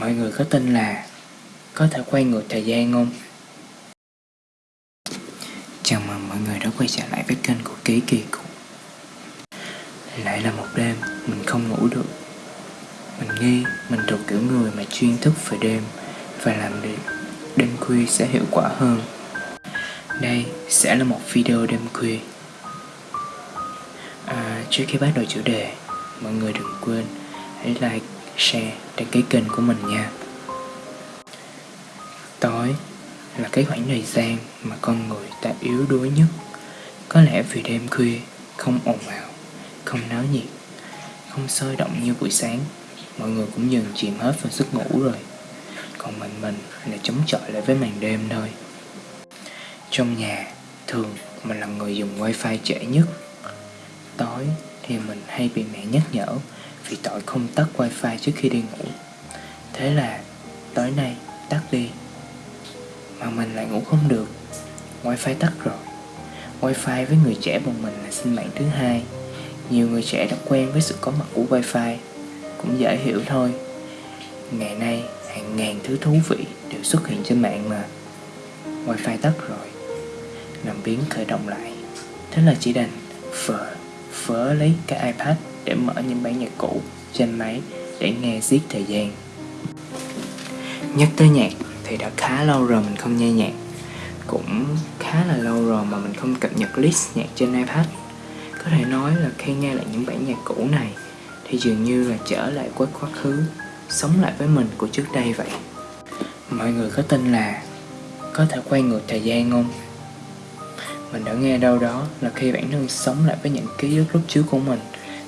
Mọi người có tin là có thể quay ngược thời gian không? Chào mừng mọi người đã quay trở lại với kênh của Ký Kỳ Cục Lại là một đêm mình không ngủ được. Mình nghi mình thuộc kiểu người mà chuyên thức về đêm Và làm việc. Đêm khuya sẽ hiệu quả hơn. Đây sẽ là một video đêm khuya. À, Trước khi bắt đầu chủ đề Mọi người đừng quên hãy like, share, đăng ký kênh của mình nha. Tối là cái khoảng thời gian mà con người ta yếu đuối nhất. Có lẽ vì đêm khuya không ồn ào, không náo nhiệt, không sôi động như buổi sáng Mọi người cũng dần chìm hết vào giấc ngủ rồi. Còn mình mình là chống chọi lại với màn đêm thôi. Trong nhà, thường mình là người dùng wifi trễ nhất. Tối thì mình hay bị mẹ nhắc nhở vì tội không tắt wifi trước khi đi ngủ. Thế là tối nay tắt đi. Mà mình lại ngủ không được. Wifi tắt rồi. Wifi với người trẻ bọn mình là sinh mạng thứ hai. Nhiều người trẻ đã quen với sự có mặt của wifi. Cũng dễ hiểu thôi. Ngày nay, hàng ngàn thứ thú vị đều xuất hiện trên mạng mà. Wifi tắt rồi. Làm biến khởi động lại. Thế là chỉ đành phở, phớ lấy cái iPad để mở những bản nhạc cũ trên máy để nghe giết thời gian. Nhắc tới nhạc thì đã khá lâu rồi mình không nghe nhạc Cũng khá là lâu rồi mà mình không cập nhật list nhạc trên iPad Có thể nói là khi nghe lại những bản nhạc cũ này Thì dường như là trở lại với quá khứ, Sống lại với mình của trước đây vậy Mọi người có tin là có thể quay ngược thời gian không? Mình đã nghe đâu đó là khi bản thân sống lại với những ký ức lúc trước của mình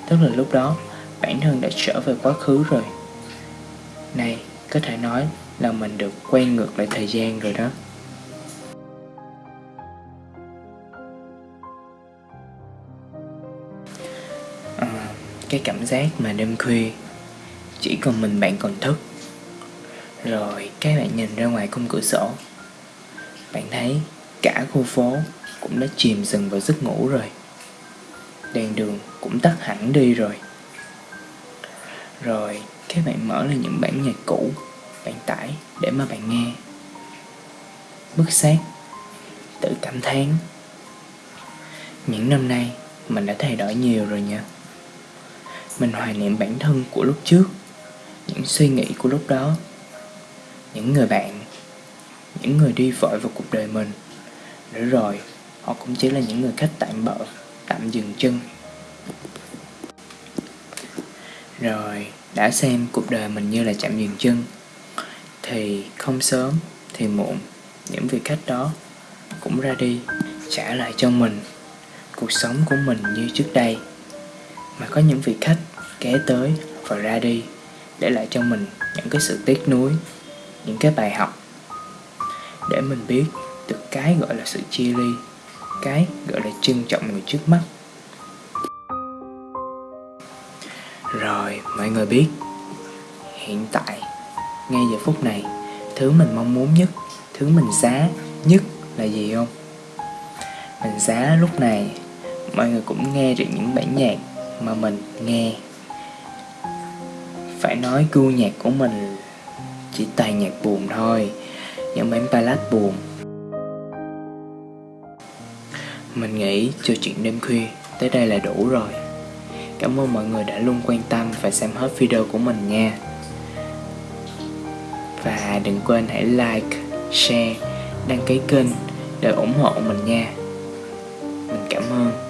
Tức là lúc đó bản thân đã trở về quá khứ rồi. Này, có thể nói là mình được quay ngược lại thời gian rồi đó. À, Cái cảm giác mà đêm khuya Chỉ còn mình bạn còn thức. Rồi các bạn nhìn ra ngoài khung cửa sổ. Bạn thấy cả khu phố cũng đã chìm dần vào giấc ngủ rồi. Đèn đường cũng tắt hẳn đi rồi. Rồi các bạn mở lên những bản nhạc cũ Bạn tải để mà bạn nghe. Bức xác Tự cảm thán. Những năm nay, mình đã thay đổi nhiều rồi nha. Mình hoài niệm bản thân của lúc trước, Những suy nghĩ của lúc đó. Những người bạn, Những người đi vội vào cuộc đời mình. Để rồi, họ cũng chỉ là những người khách tạm bợ tạm dừng chân. Rồi, đã xem cuộc đời mình như là chạm dừng chân, thì không sớm thì muộn, những vị khách đó cũng ra đi, trả lại cho mình cuộc sống của mình như trước đây. Mà có những vị khách ghé tới và ra đi, để lại cho mình những cái sự tiếc nuối, những cái bài học, để mình biết được cái gọi là sự chia ly cái gọi là trân trọng người trước mắt. Rồi, mọi người biết, hiện tại, ngay giờ phút này, thứ mình mong muốn nhất, thứ mình giá nhất là gì không? Mình giá lúc này, mọi người cũng nghe được những bản nhạc mà mình nghe. Phải nói gu nhạc của mình chỉ toàn nhạc buồn thôi những bản ballad buồn mình nghĩ cho chuyện đêm khuya tới đây là đủ rồi. Cảm ơn mọi người đã luôn quan tâm và xem hết video của mình nha. Và đừng quên hãy like, share, đăng ký kênh để ủng hộ mình nha. Mình cảm ơn.